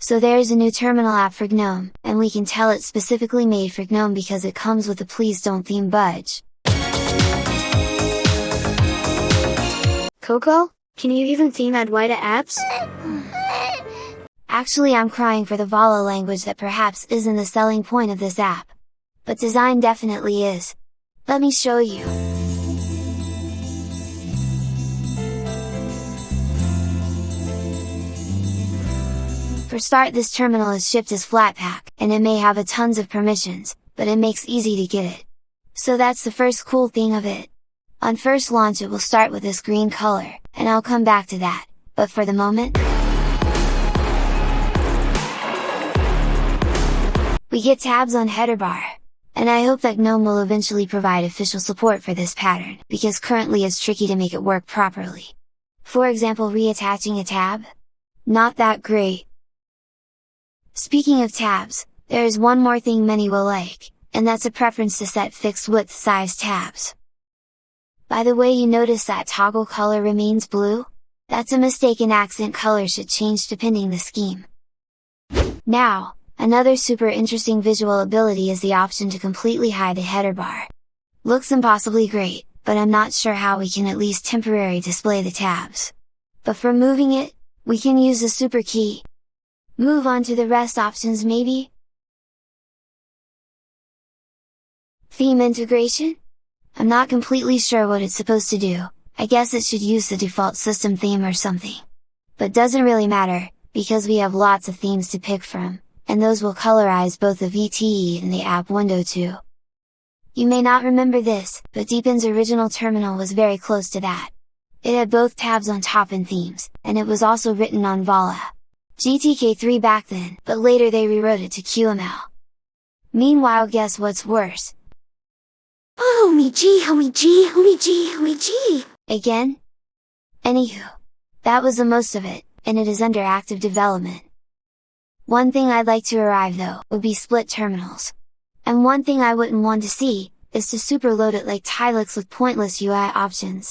So there's a new terminal app for GNOME, and we can tell it's specifically made for GNOME because it comes with a please don't theme budge. Coco, can you even theme Adwaita apps? Actually I'm crying for the Vala language that perhaps isn't the selling point of this app. But design definitely is. Let me show you. For start this terminal is shipped as Flatpak, and it may have a tons of permissions, but it makes easy to get it. So that's the first cool thing of it. On first launch it will start with this green color, and I'll come back to that, but for the moment, we get tabs on header bar. And I hope that GNOME will eventually provide official support for this pattern, because currently it's tricky to make it work properly. For example reattaching a tab? Not that great, Speaking of tabs, there is one more thing many will like, and that's a preference to set fixed width size tabs. By the way you notice that toggle color remains blue? That's a mistake and accent color should change depending the scheme. Now, another super interesting visual ability is the option to completely hide the header bar. Looks impossibly great, but I'm not sure how we can at least temporarily display the tabs. But for moving it, we can use the super key, Move on to the rest options maybe? Theme integration? I'm not completely sure what it's supposed to do, I guess it should use the default system theme or something. But doesn't really matter, because we have lots of themes to pick from, and those will colorize both the VTE and the app window too. You may not remember this, but Deepin's original terminal was very close to that. It had both tabs on top and themes, and it was also written on Vala. GTK3 back then, but later they rewrote it to QML. Meanwhile guess what's worse? Oh me gee, oh me gee, oh me gee, oh me gee! Again? Anywho, that was the most of it, and it is under active development. One thing I'd like to arrive though, would be split terminals. And one thing I wouldn't want to see, is to superload it like Tilix with pointless UI options.